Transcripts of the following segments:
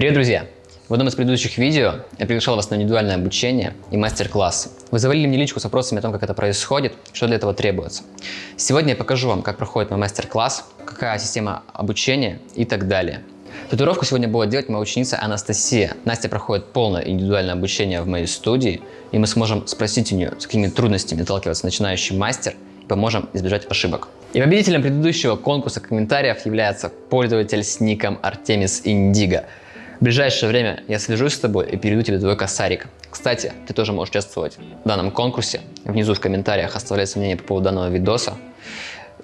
Привет, друзья! В одном из предыдущих видео я приглашал вас на индивидуальное обучение и мастер-классы. Вы завалили мне личку с вопросами о том, как это происходит, что для этого требуется. Сегодня я покажу вам, как проходит мой мастер-класс, какая система обучения и так далее. Татуировку сегодня будет делать моя ученица Анастасия. Настя проходит полное индивидуальное обучение в моей студии, и мы сможем спросить у нее, с какими трудностями сталкивается начинающий мастер, и поможем избежать ошибок. И победителем предыдущего конкурса комментариев является пользователь с ником Артемис Индиго. В ближайшее время я свяжусь с тобой и перейду тебе твой косарик. Кстати, ты тоже можешь участвовать в данном конкурсе. Внизу в комментариях оставляй мнение по поводу данного видоса.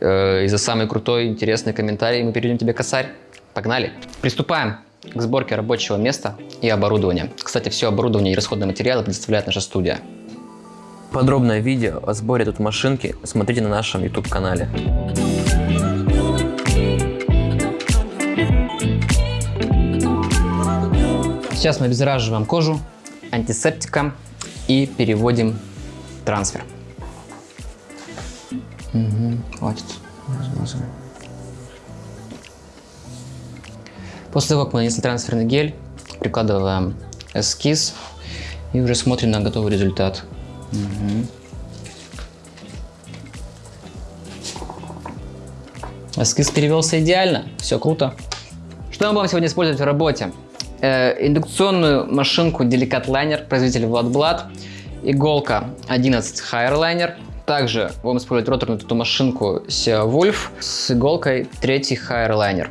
Э, и за самый крутой, интересный комментарий мы перейдем тебе косарь. Погнали! Приступаем к сборке рабочего места и оборудования. Кстати, все оборудование и расходные материалы предоставляет наша студия. Подробное видео о сборе тут машинки смотрите на нашем YouTube Сейчас мы обеззараживаем кожу антисептиком и переводим трансфер. Угу, хватит. После того, как мы нанесли трансферный гель, прикладываем эскиз и уже смотрим на готовый результат. Угу. Эскиз перевелся идеально, все круто. Что мы будем сегодня использовать в работе? Э, индукционную машинку Delicat Liner, производитель Vladblad, иголка 11 Higher Также будем использовать роторную эту машинку Sea Wolf с иголкой 3 Higher Liner.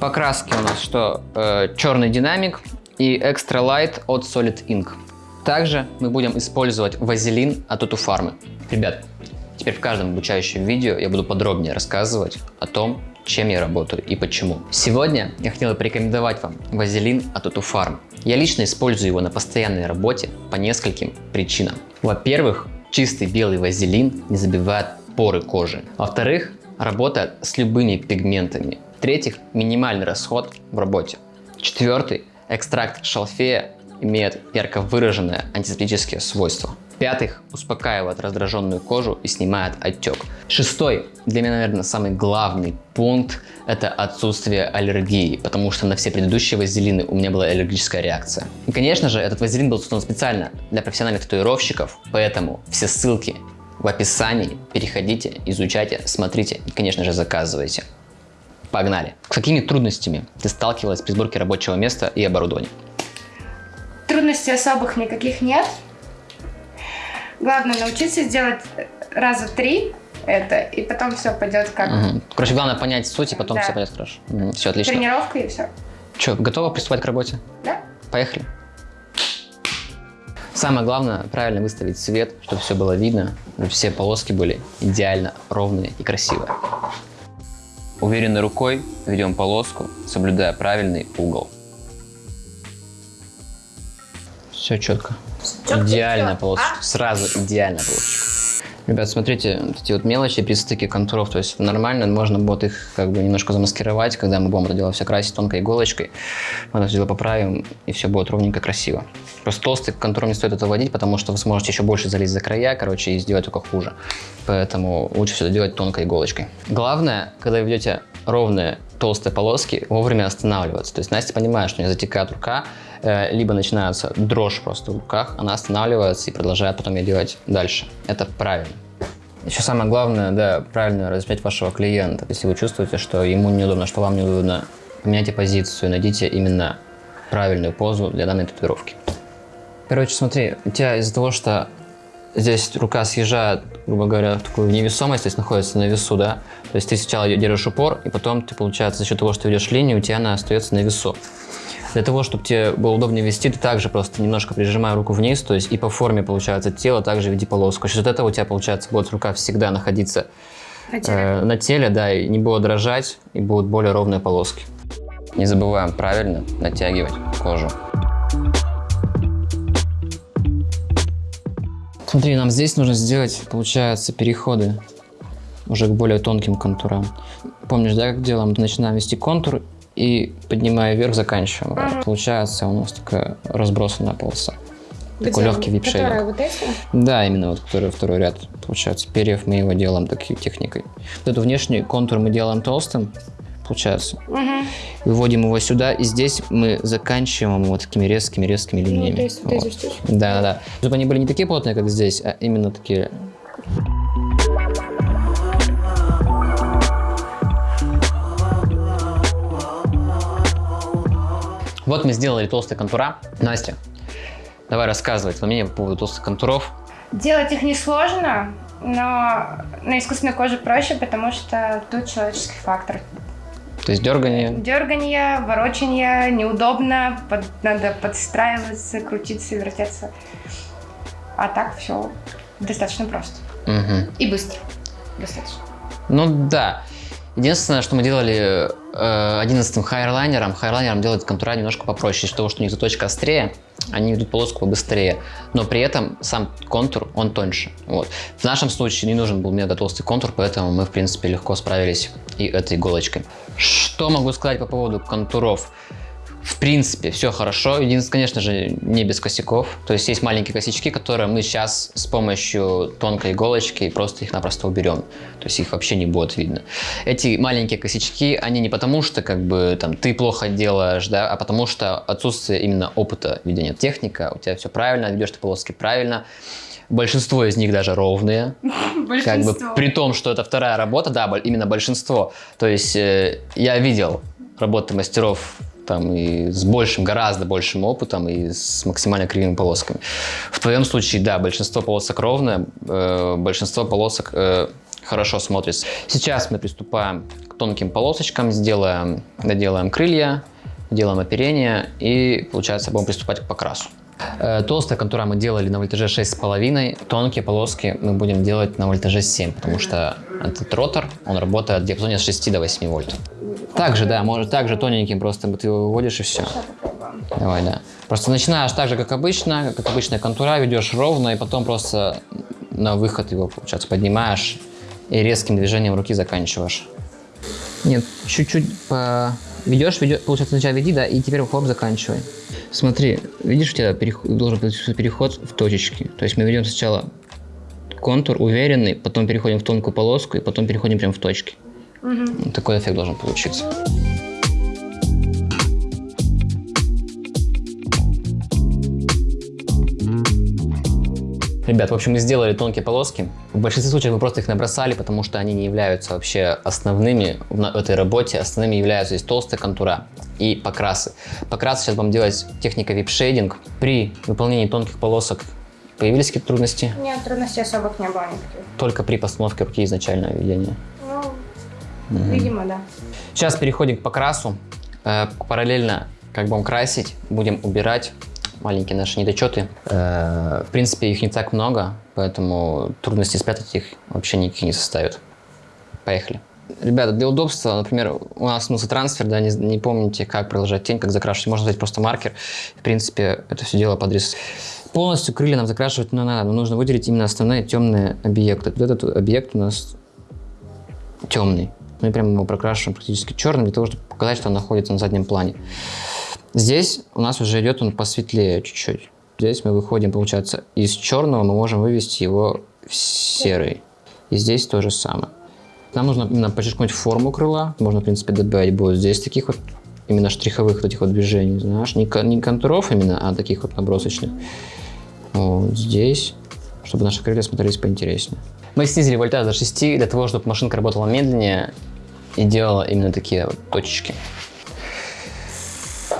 Покраски у нас что? Э, черный динамик и Extra Light от Solid Ink. Также мы будем использовать вазелин от Утуфармы. Ребят, теперь в каждом обучающем видео я буду подробнее рассказывать о том, чем я работаю и почему. Сегодня я хотел порекомендовать вам вазелин от Утуфарм. Я лично использую его на постоянной работе по нескольким причинам. Во-первых, чистый белый вазелин не забивает поры кожи. Во-вторых, работает с любыми пигментами. В-третьих, минимальный расход в работе. Четвертый, экстракт шалфея имеет ярко выраженные антисептические свойства. В-пятых, успокаивает раздраженную кожу и снимает отек. Шестой, для меня, наверное, самый главный пункт – это отсутствие аллергии, потому что на все предыдущие вазелины у меня была аллергическая реакция. И, конечно же, этот вазелин был создан специально для профессиональных татуировщиков, поэтому все ссылки в описании. Переходите, изучайте, смотрите и, конечно же, заказывайте. Погнали! С какими трудностями ты сталкивалась при сборке рабочего места и оборудования? Трудностей особых никаких нет. Главное научиться сделать раза три это, и потом все пойдет как... Угу. Короче, главное понять суть, и потом да. все пойдет хорошо. Угу. Все отлично. Тренировка и все. Че, готова приступать к работе? Да. Поехали. Самое главное, правильно выставить свет, чтобы все было видно, чтобы все полоски были идеально ровные и красивые. Уверенной рукой ведем полоску, соблюдая правильный угол. Все четко. Четко Идеальная полосочка. А? Сразу идеальная полосочка. Ребят, смотрите, вот эти вот мелочи при стыке контуров, то есть нормально, можно будет их как бы немножко замаскировать, когда мы будем это дело все красить тонкой иголочкой. Мы это дело поправим, и все будет ровненько красиво. Просто толстый контур не стоит это вводить, потому что вы сможете еще больше залезть за края, короче, и сделать только хуже. Поэтому лучше все это делать тонкой иголочкой. Главное, когда вы ведете ровные толстые полоски, вовремя останавливаться. То есть Настя понимает, что у нее затекает рука, э, либо начинается дрожь просто в руках, она останавливается и продолжает потом ее делать дальше. Это правильно. Еще самое главное, да, правильно размять вашего клиента. Если вы чувствуете, что ему неудобно, что вам неудобно, поменяйте позицию, найдите именно правильную позу для данной татуировки. Короче, смотри, у тебя из-за того, что здесь рука съезжает, грубо говоря, в такую невесомость, то есть находится на весу, да, то есть ты сначала держишь упор, и потом ты, получается, за счет того, что ведешь линию, у тебя она остается на весу. Для того, чтобы тебе было удобнее вести, ты также просто немножко прижимай руку вниз, то есть и по форме, получается, тела также веди полоску. За счет этого у тебя, получается, будет рука всегда находиться на теле, э, на теле да, и не будет дрожать, и будут более ровные полоски. Не забываем правильно натягивать кожу. Смотри, нам здесь нужно сделать, получается, переходы уже к более тонким контурам. Помнишь, да, как делаем? Начинаем вести контур и поднимая вверх, заканчиваем. Ага. Получается у нас такая разбросанная полоса. Где? Такой легкий вип-шейвинг. вот эти? Да, именно вот который второй ряд. Получается, перьев мы его делаем такой техникой. Вот эту внешний контур мы делаем толстым, получается. Мгм. Выводим его сюда, и здесь мы заканчиваем вот такими резкими-резкими Ну, линиями. то есть вот эти штучки. Да, да, да. Чтобы они были не такие плотные, как здесь, а именно такие. Вот мы сделали толстые контура. Настя, давай рассказывай твое мнение по поводу толстых контуров. Делать их несложно, но на искусственной коже проще, потому что тут человеческий фактор. То есть дергание. Дергание, ворочание, неудобно, под- надо подстраиваться, крутиться, вертеться. А так все достаточно просто. Мгм. И быстро. Достаточно. Ну да. Единственное, что мы делали э, 11-м хайрлайнером, хайрлайнером делать контура немножко попроще, из-за того, что у них заточка острее, они ведут полоску побыстрее, но при этом сам контур, он тоньше. Вот. В нашем случае не нужен был мега толстый контур, поэтому мы, в принципе, легко справились и этой иголочкой. Что могу сказать по поводу контуров? В принципе, все хорошо. Единственное, конечно же, не без косяков. То есть есть маленькие косячки, которые мы сейчас с помощью тонкой иголочки просто их напросто уберем. То есть их вообще не будет видно. Эти маленькие косячки, они не потому, что как бы там ты плохо делаешь, да, а потому что отсутствие именно опыта ведения техника, у тебя все правильно, ведешь ты полоски правильно. Большинство из них даже ровные. Как бы при том, что это вторая работа, да, именно большинство. То есть э, я видел работы мастеров там и с большим, гораздо большим опытом и с максимально кривыми полосками. В твоем случае, да, большинство полосок ровное, э, большинство полосок э, хорошо смотрится. Сейчас мы приступаем к тонким полосочкам, сделаем, доделаем крылья, делаем оперение и, получается, будем приступать к покрасу. Э, Толстая контура мы делали на вольтаже 6,5, тонкие полоски мы будем делать на вольтаже 7, потому что этот ротор, он работает в диапазоне с 6 до 8 вольт. Также, да, может также тоненьким, просто ты его выводишь и все. Давай, да. Просто начинаешь так же, как обычно, как обычная контура, ведешь ровно, и потом просто на выход его, получается, поднимаешь и резким движением руки заканчиваешь. Нет, чуть-чуть по... ведешь, ведешь, получается, сначала веди, да, и теперь хоп, заканчивай. Смотри, видишь, у тебя переход, должен быть переход в точечки. То есть мы ведем сначала контур уверенный, потом переходим в тонкую полоску, и потом переходим прямо в точки. Мгм. Такой эффект должен получиться. Ребят, в общем, мы сделали тонкие полоски. В большинстве случаев мы просто их набросали, потому что они не являются вообще основными в этой работе. Основными являются здесь толстая контура и покрасы. Покрасы сейчас будем делать техника вип-шейдинг. При выполнении тонких полосок появились какие-то трудности? Нет, трудностей особых не было никаких. Только при постановке руки изначального ведения. Ну, видимо, да. Сейчас переходим к покрасу. Э, Параллельно, как будем красить, будем убирать маленькие наши недочеты. Э, В принципе, их не так много, поэтому трудности спрятать их вообще никаких не составит. Поехали. Ребята, для удобства, например, у нас смысл трансфер, да, не, не помните, как продолжать тень, как закрашивать. Можно взять просто маркер. В принципе, это все дело под рис. Полностью крылья нам закрашивать не надо, но нужно выделить именно основные темные объекты. Вот этот объект у нас темный. Мы прямо его прокрашиваем практически черным, для того, чтобы показать, что он находится на заднем плане. Здесь у нас уже идет он посветлее чуть-чуть. Здесь мы выходим, получается, из черного мы можем вывести его в серый. И здесь то же самое. Нам нужно именно подчеркнуть форму крыла. Можно, в принципе, добавить будет здесь таких вот именно штриховых вот этих вот движений, знаешь, не, не контуров именно, а таких вот набросочных. Вот здесь, чтобы наши крылья смотрелись поинтереснее. Мы снизили вольтаж до 6 для того, чтобы машинка работала медленнее и делала именно такие вот точечки.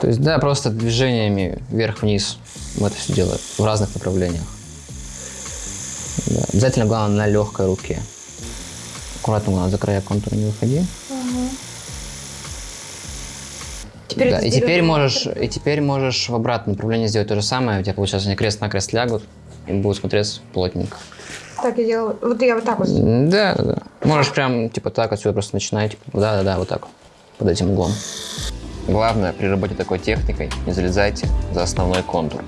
То есть, да, просто движениями вверх-вниз мы это все делаем в разных направлениях. Да. Обязательно, главное, на легкой руке. Аккуратно, главное, за края контура не выходи. Теперь да, и теперь на можешь, и теперь можешь в обратном направлении сделать то же самое. У тебя, получается, они крест-накрест лягут и будут смотреться плотненько. Так я делаю. Вот я вот так вот. Да, да. Можешь прям, типа, так отсюда просто начинать. Типа, да, да, да, вот так. Под этим углом. Главное, при работе такой техникой не залезайте за основной контур.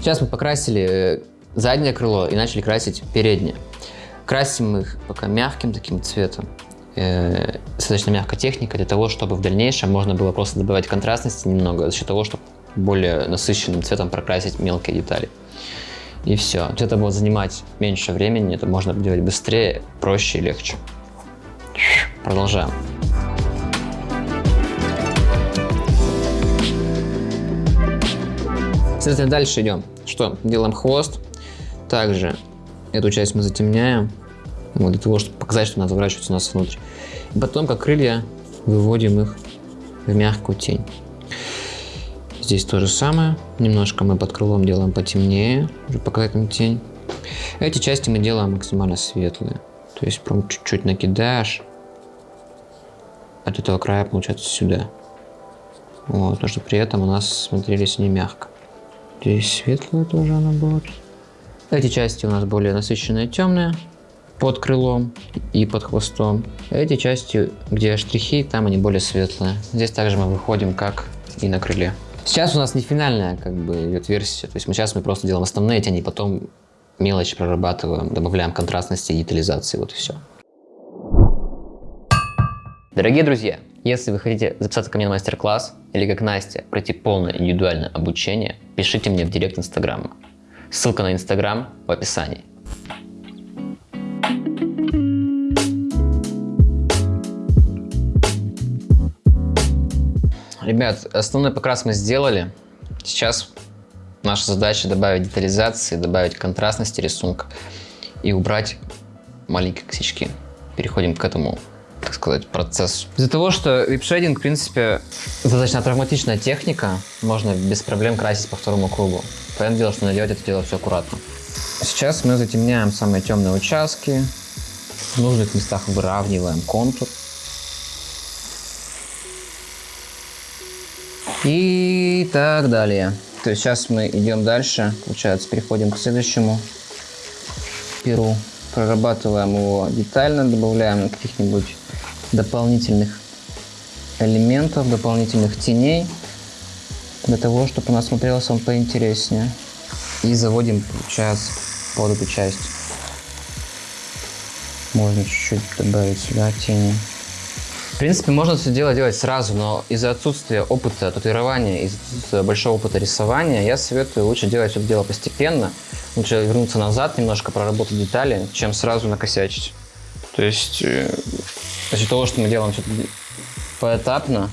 Сейчас мы покрасили э, заднее крыло и начали красить переднее. Красим их пока мягким таким цветом. э, Достаточно мягкая техника для того, чтобы в дальнейшем можно было просто добавить контрастности немного за счет того, чтобы более насыщенным цветом прокрасить мелкие детали. И все. Это будет занимать меньше времени, это можно делать быстрее, проще и легче. Продолжаем. Соответственно, дальше идем. Что? Делаем хвост. Также эту часть мы затемняем, вот, для того, чтобы показать, что она заворачивается у нас внутрь. И потом, как крылья, выводим их в мягкую тень. Здесь то же самое. Немножко мы под крылом делаем потемнее, уже показать им тень. Эти части мы делаем максимально светлые. То есть прям чуть-чуть накидаешь от этого края, получается, сюда. Вот, то, что при этом у нас смотрелись не мягко. Здесь светлая тоже она будет. Эти части у нас более насыщенные темные под крылом и под хвостом. Эти части, где штрихи, там они более светлые. Здесь также мы выходим как и на крыле. Сейчас у нас не финальная как бы идет версия, то есть мы сейчас мы просто делаем основные тени, потом мелочи прорабатываем, добавляем контрастности и детализации, вот и все. Дорогие друзья, если вы хотите записаться ко мне на мастер-класс или как Настя пройти полное индивидуальное обучение, пишите мне в директ Инстаграма. Ссылка на Инстаграм в описании. Ребят, основной покрас мы сделали. Сейчас наша задача добавить детализации, добавить контрастности рисунка и убрать маленькие косячки. Переходим к этому так сказать, процессу. Из-за того, что випшейдинг, в принципе, достаточно травматичная техника, можно без проблем красить по второму кругу. Понятное дело, что надо делать это дело все аккуратно. Сейчас мы затемняем самые темные участки, в нужных местах выравниваем контур. И так далее. То есть сейчас мы идем дальше, получается, переходим к следующему перу. Прорабатываем его детально, добавляем каких-нибудь дополнительных элементов, дополнительных теней, для того, чтобы у нас смотрелся он поинтереснее. И заводим, получается, под эту часть. Можно чуть-чуть добавить сюда тени. В принципе, можно все дело делать сразу, но из-за отсутствия опыта татуирования, из-за большого опыта рисования, я советую лучше делать все это дело постепенно. Лучше вернуться назад, немножко проработать детали, чем сразу накосячить. То есть э, за счет того, что мы делаем все поэтапно,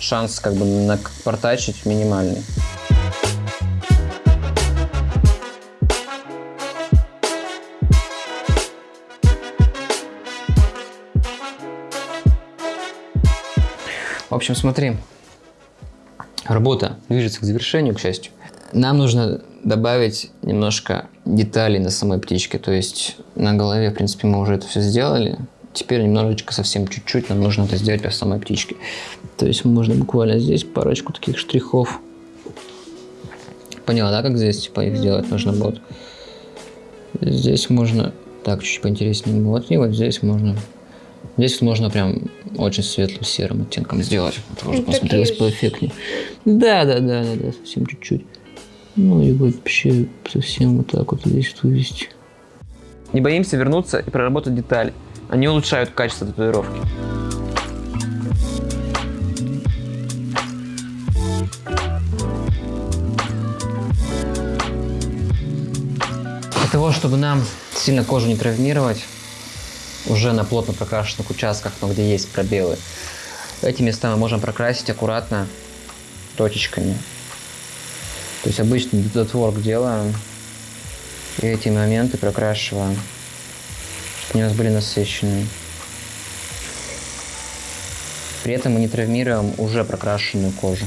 шанс как бы напортачить минимальный. В общем, смотри, работа движется к завершению, к счастью. Нам нужно добавить немножко деталей на самой птичке, то есть на голове, в принципе, мы уже это все сделали, Теперь немножечко, совсем чуть-чуть нам нужно это сделать по самой птичке. То есть можно буквально здесь парочку таких штрихов. Поняла, да, как здесь типа их сделать нужно будет? Здесь можно так чуть поинтереснее. Вот и вот здесь можно. Здесь можно прям очень светлым серым оттенком сделать. Чтобы посмотрелось поэффектнее. Да, да, да, да, да, совсем чуть-чуть. Ну и вообще совсем вот так вот здесь вывести. Не боимся вернуться и проработать детали. Они улучшают качество татуировки. Для того, чтобы нам сильно кожу не травмировать, уже на плотно прокрашенных участках, но где есть пробелы, эти места мы можем прокрасить аккуратно точечками. То есть обычный дотворк делаем и эти моменты прокрашиваем они у нас были насыщенные. При этом мы не травмируем уже прокрашенную кожу.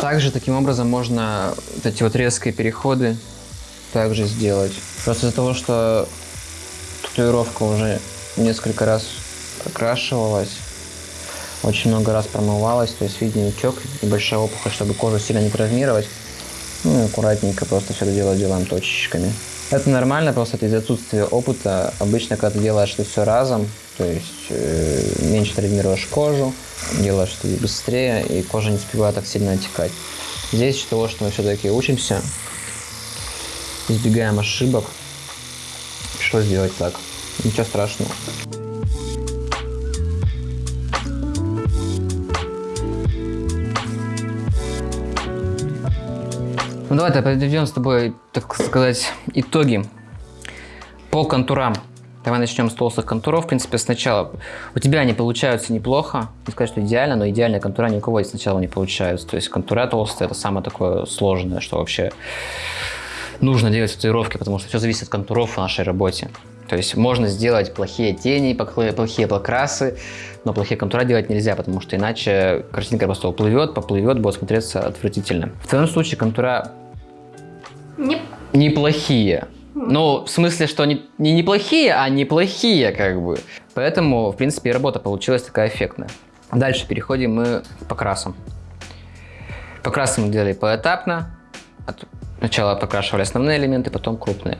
Также таким образом можно вот эти вот резкие переходы также сделать. Просто из-за того, что татуировка уже несколько раз прокрашивалась, очень много раз промывалась, то есть виден утек и большая опухоль, чтобы кожу сильно не травмировать. Ну и аккуратненько просто все это дело делаем точечками. Это нормально, просто это из отсутствия опыта. Обычно, когда ты делаешь это все разом, то есть э, меньше травмируешь кожу, делаешь это быстрее, и кожа не успевает так сильно отекать. Здесь из того, что мы все-таки учимся, избегаем ошибок, что сделать так. Ничего страшного. Ну давай подведем с тобой, так сказать, итоги по контурам. Давай начнем с толстых контуров. В принципе, сначала у тебя они получаются неплохо. Не сказать, что идеально, но идеальные контура ни у кого сначала не получаются. То есть контура толстая это самое такое сложное, что вообще нужно делать в татуировке, потому что все зависит от контуров в нашей работе. То есть можно сделать плохие тени, плохие покрасы, но плохие контура делать нельзя, потому что иначе картинка просто уплывет, поплывет, будет смотреться отвратительно. В твоем случае контура Не... неплохие. Ну, в смысле, что не, не неплохие, а неплохие, как бы. Поэтому, в принципе, и работа получилась такая эффектная. Дальше переходим мы к покрасам. Покрасы мы делали поэтапно. Сначала покрашивали основные элементы, потом крупные.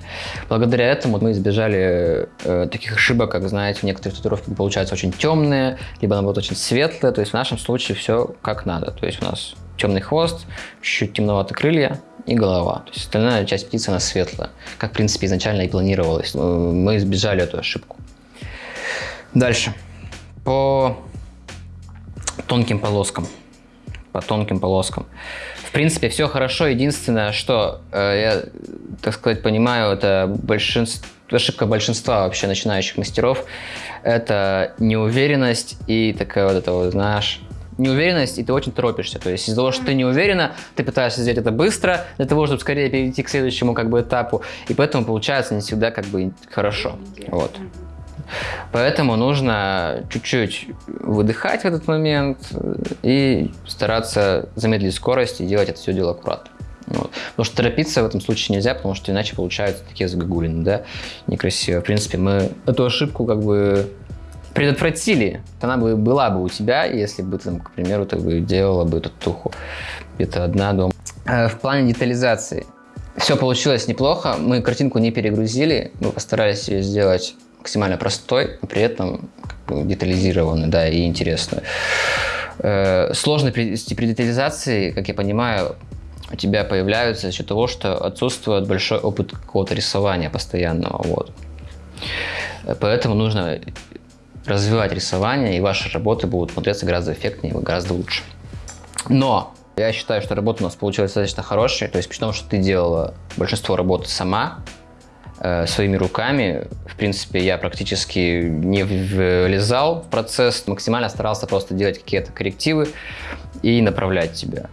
Благодаря этому мы избежали э, таких ошибок, как, знаете, в некоторых татуировки получаются очень темные, либо наоборот очень светлые. То есть в нашем случае все как надо. То есть у нас темный хвост, чуть-чуть темноватые крылья и голова. То есть остальная часть птицы она светлая, как в принципе изначально и планировалось. Э, мы избежали эту ошибку. Дальше. По тонким полоскам. По тонким полоскам. В принципе, все хорошо. Единственное, что э, я, так сказать, понимаю, это большинство, ошибка большинства вообще начинающих мастеров. Это неуверенность и такая вот это вот, знаешь, неуверенность, и ты очень торопишься. То есть из-за того, что ты не уверена, ты пытаешься сделать это быстро, для того, чтобы скорее перейти к следующему как бы этапу, и поэтому получается не всегда как бы хорошо. Вот. Поэтому нужно чуть-чуть выдыхать в этот момент и стараться замедлить скорость и делать это все дело аккуратно. Вот. Потому что торопиться в этом случае нельзя, потому что иначе получаются такие загогулины, да, некрасиво. В принципе, мы эту ошибку как бы предотвратили. Она бы была бы у тебя, если бы, там, к примеру, ты бы делала бы татуху где-то одна дома. Э, в плане детализации все получилось неплохо. Мы картинку не перегрузили, мы постарались ее сделать максимально простой, но при этом как бы, детализированный, да, и интересный. Э, сложности при детализации, как я понимаю, у тебя появляются за счет того, что отсутствует большой опыт какого-то рисования постоянного. Вот. Поэтому нужно развивать рисование, и ваши работы будут смотреться гораздо эффектнее, гораздо лучше. Но я считаю, что работа у нас получилась достаточно хорошая, то есть потому что ты делала большинство работы сама, Э, своими руками. В принципе, я практически не влезал в процесс, максимально старался просто делать какие-то коррективы и направлять тебя.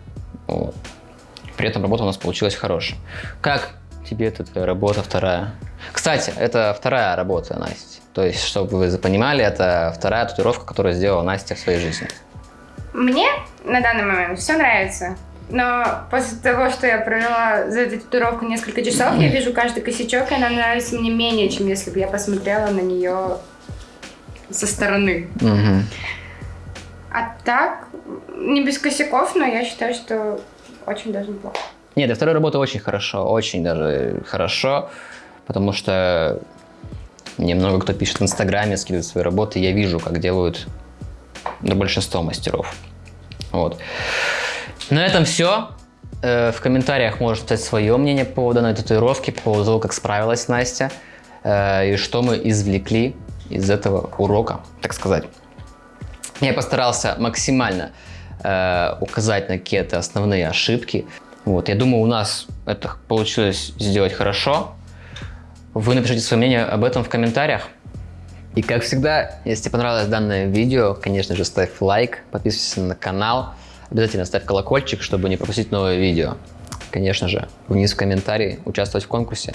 Вот. При этом работа у нас получилась хорошая. Как тебе эта работа вторая? Кстати, это вторая работа, Настя. То есть, чтобы вы понимали, это вторая татуировка, которую сделала Настя в своей жизни. Мне на данный момент все нравится. Но после того, что я провела за эту татуировку несколько часов, я вижу каждый косячок, и она нравится мне менее, чем если бы я посмотрела на нее со стороны. Угу. А так, не без косяков, но я считаю, что очень даже неплохо. Нет, для второй работы очень хорошо, очень даже хорошо, потому что мне много кто пишет в Инстаграме, скидывает свои работы, я вижу, как делают ну, большинство мастеров. Вот. На этом все. Э, в комментариях можешь писать свое мнение по поводу данной татуировки, по поводу того, как справилась Настя, э, и что мы извлекли из этого урока, так сказать. Я постарался максимально э, указать на какие-то основные ошибки. Вот, я думаю, у нас это получилось сделать хорошо. Вы напишите свое мнение об этом в комментариях. И как всегда, если тебе понравилось данное видео, конечно же, ставь лайк, подписывайся на канал. Обязательно ставь колокольчик, чтобы не пропустить новые видео. Конечно же, вниз в комментарии, участвовать в конкурсе.